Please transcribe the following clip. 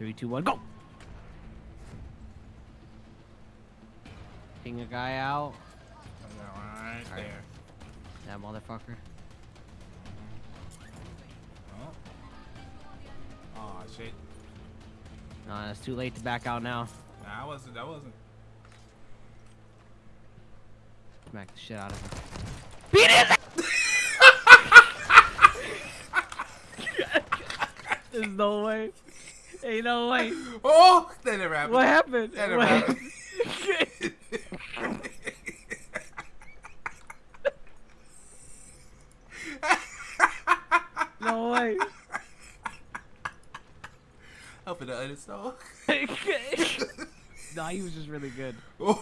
Three, two, one, go! King a guy out. Right Alright. there. That motherfucker. Oh. Oh shit. Nah, it's too late to back out now. Nah, I wasn't. That wasn't. Smack the shit out of him. Beat his There's no way. Ain't no way. Oh, that never happened. What happened? That never happened. no way. Up in the uninstall. nah, he was just really good. Oh.